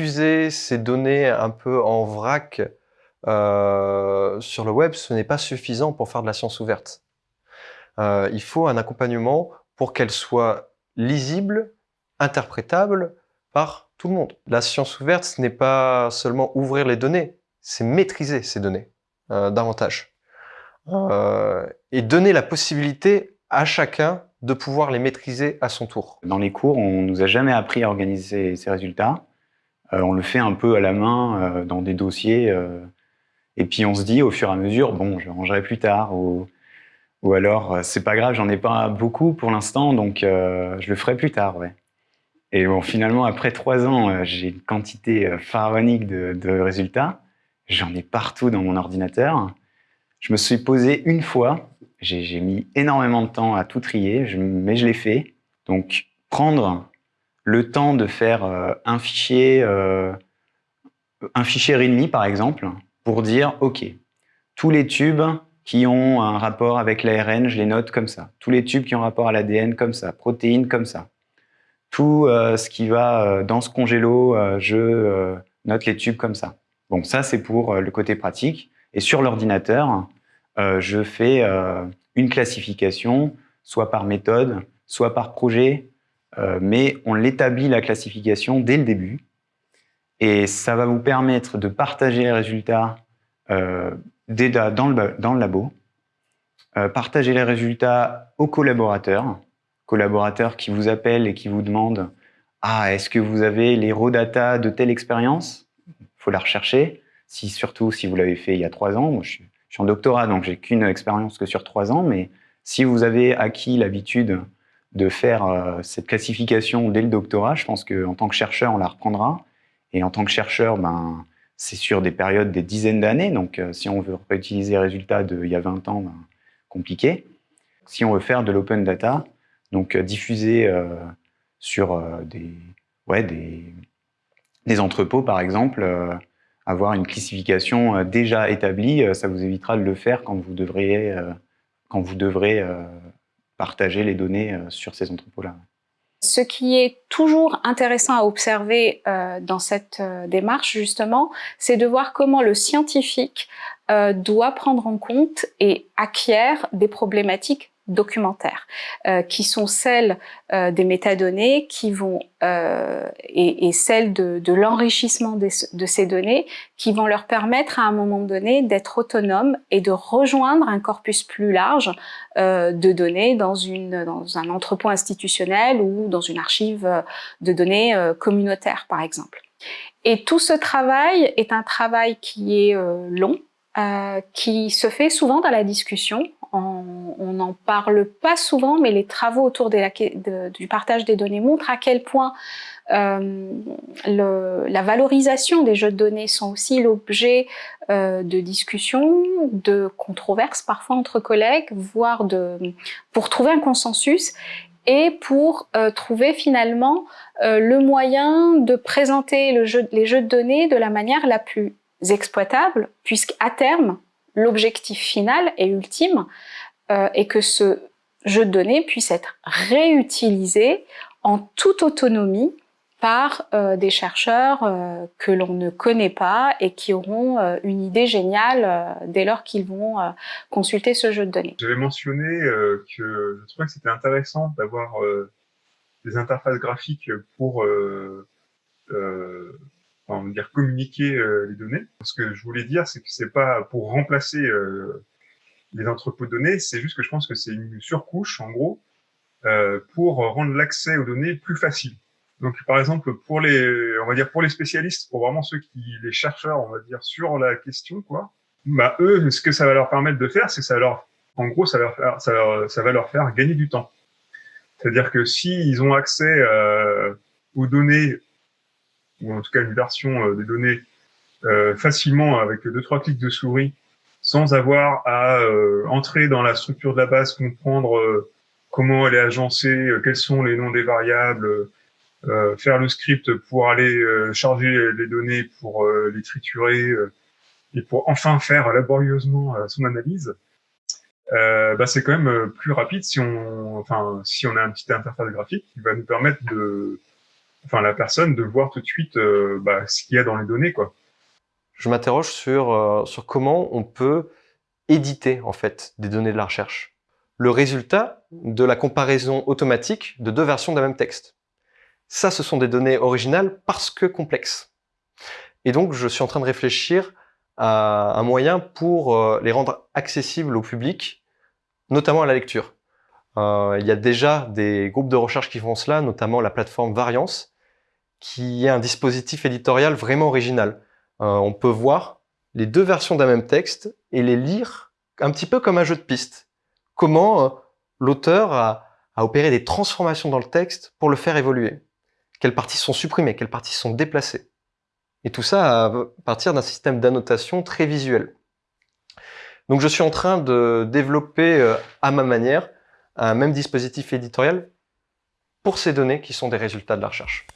Diffuser ces données un peu en vrac euh, sur le web, ce n'est pas suffisant pour faire de la science ouverte. Euh, il faut un accompagnement pour qu'elle soit lisible, interprétable par tout le monde. La science ouverte, ce n'est pas seulement ouvrir les données, c'est maîtriser ces données euh, davantage. et donner la possibilité à chacun de pouvoir les maîtriser à son tour. Dans les cours, on nous a jamais appris à organiser ces résultats. On le fait un peu à la main dans des dossiers et puis on se dit au fur et à mesure, bon, je rangerai plus tard, ou, ou alors euh, c'est pas grave, j'en ai pas beaucoup pour l'instant, donc euh, je le ferai plus tard, ouais. Et bon, finalement, après trois ans, euh, j'ai une quantité pharaonique de, résultats. J'en ai partout dans mon ordinateur. Je me suis posé une fois, j'ai mis énormément de temps à tout trier, mais je l'ai fait. Donc, prendre le temps de faire un fichier, un fichier README, par exemple, pour dire, OK, tous les tubes qui ont un rapport avec l'ARN, je les note comme ça. Tous les tubes qui ont rapport à l'ADN, comme ça. Protéines, comme ça. Tout euh, ce qui va euh, dans ce congélo, euh, je note les tubes comme ça. Bon, ça, c'est pour le côté pratique. Et sur l'ordinateur, je fais une classification, soit par méthode, soit par projet, mais on l'établit la classification dès le début. Et ça va vous permettre de partager les résultats euh, dans, le, dans le labo, euh, partager les résultats aux collaborateurs, collaborateurs qui vous appellent et qui vous demandent « Ah, est-ce que vous avez les raw data de telle expérience ?» Il faut la rechercher, si, surtout si vous l'avez fait il y a trois ans. Je suis, je suis en doctorat, donc j'ai qu'une expérience que sur trois ans, mais si vous avez acquis l'habitude de faire euh, cette classification dès le doctorat, je pense qu'en tant que chercheur, on la reprendra. Et en tant que chercheur, ben, c'est sur des périodes des dizaines d'années. Donc, euh, si on veut réutiliser les résultats d'il y a 20 ans, ben, compliqué. Si on veut faire de l'open data, donc euh, diffuser sur des, ouais, des, des, entrepôts, par exemple, avoir une classification déjà établie, ça vous évitera de le faire quand vous devriez, quand vous devrez partager les données sur ces entrepôts-là. Ce qui est toujours intéressant à observer euh, dans cette euh, démarche, justement, c'est de voir comment le scientifique euh, doit prendre en compte et acquiert des problématiques documentaires, euh, qui sont celles euh, des métadonnées qui vont euh, et, et, celles de, de l'enrichissement de ces données qui vont leur permettre à un moment donné d'être autonomes et de rejoindre un corpus plus large euh, de données dans, une, dans un entrepôt institutionnel ou dans une archive de données euh, communautaires, par exemple. Et tout ce travail est un travail qui est long, euh, qui se fait souvent dans la discussion. On n'en parle pas souvent, mais les travaux autour du partage des données montrent à quel point euh, le, la valorisation des jeux de données sont aussi l'objet euh, de discussions, de controverses parfois entre collègues, voire de, pour trouver un consensus et pour euh, trouver finalement euh, le moyen de présenter les jeux de données de la manière la plus exploitables, puisqu'à terme, l'objectif final et ultime euh, est que ce jeu de données puisse être réutilisé en toute autonomie par euh, des chercheurs euh, que l'on ne connaît pas et qui auront une idée géniale dès lors qu'ils vont consulter ce jeu de données. J'avais mentionné que je trouvais que c'était intéressant d'avoir des interfaces graphiques pour va dire communiquer euh, les données. Ce que je voulais dire, c'est que c'est pas pour remplacer euh, les entrepôts de données, c'est juste que je pense que c'est une surcouche, en gros, euh, pour rendre l'accès aux données plus facile. Donc, par exemple, pour les, on va dire pour les spécialistes, pour vraiment ceux qui, les chercheurs, on va dire sur la question, quoi. Bah eux, ce que ça va leur permettre de faire, c'est ça leur, en gros, ça, leur faire, ça, va leur faire gagner du temps. C'est-à-dire que s'ils ont accès aux données ou en tout cas une version euh, des données euh, facilement avec deux trois clics de souris, sans avoir à euh, entrer dans la structure de la base, comprendre comment elle est agencée, quels sont les noms des variables, faire le script pour aller charger les données, pour les triturer et pour enfin faire laborieusement son analyse. bah, c'est quand même plus rapide si on, enfin, si on a un petit interface graphique qui va nous permettre de, enfin, la personne de voir tout de suite euh, bah, ce qu'il y a dans les données, quoi. Je m'interroge sur, euh, sur comment on peut éditer en fait des données de la recherche. Le résultat de la comparaison automatique de deux versions d'un même texte. Ça, ce sont des données originales parce que complexes. Et donc, je suis en train de réfléchir à un moyen pour euh, les rendre accessibles au public, notamment à la lecture. Il y a déjà des groupes de recherche qui font cela, notamment la plateforme Variance, qui est un dispositif éditorial vraiment original. Euh, on peut voir les deux versions d'un même texte et les lire un petit peu comme un jeu de piste. Comment euh, l'auteur a, opéré des transformations dans le texte pour le faire évoluer. Quelles parties sont supprimées, quelles parties sont déplacées. Et tout ça à partir d'un système d'annotation très visuel. Donc je suis en train de développer euh, à ma manière un même dispositif éditorial pour ces données qui sont des résultats de la recherche.